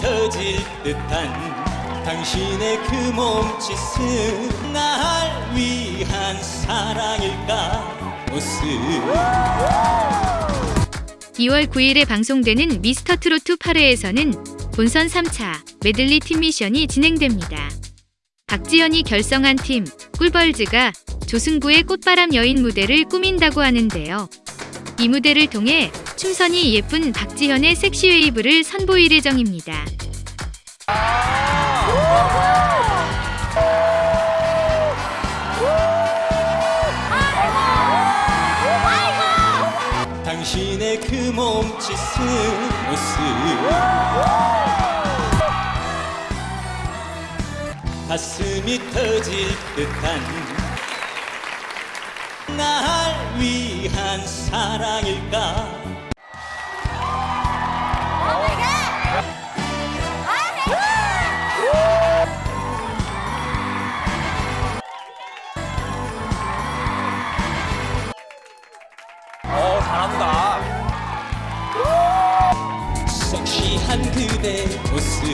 터질 듯한 당신의 그 몸짓은 날 위한 사랑일까 모습 2월 9일에 방송되는 미스터 트로트 8회에서는 본선 3차 메들리 팀 미션이 진행됩니다. 박지현이 결성한 팀 꿀벌즈가 조승구의 꽃바람 여인 무대를 꾸민다고 하는데요. 이 무대를 통해 춤선이 예쁜 박지현의 섹시 웨이브를 선보일 예정입니다. 당신의 그 몸짓은 모습 가슴이 터질 듯한 날 위한 사랑일까 어 잘한다. 섹시한 그대 모습